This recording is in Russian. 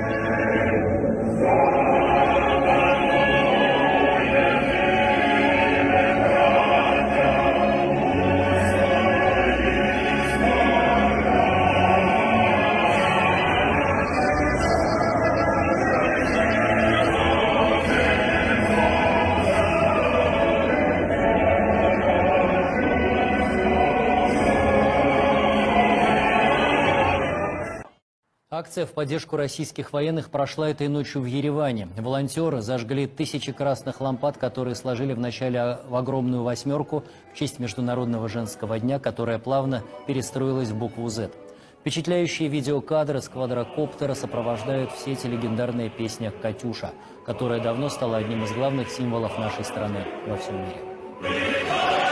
Deus. Акция в поддержку российских военных прошла этой ночью в Ереване. Волонтеры зажгли тысячи красных лампад, которые сложили вначале в огромную восьмерку в честь Международного женского дня, которая плавно перестроилась в букву «З». Впечатляющие видеокадры с квадрокоптера сопровождают все эти легендарные песни «Катюша», которая давно стала одним из главных символов нашей страны во всем мире.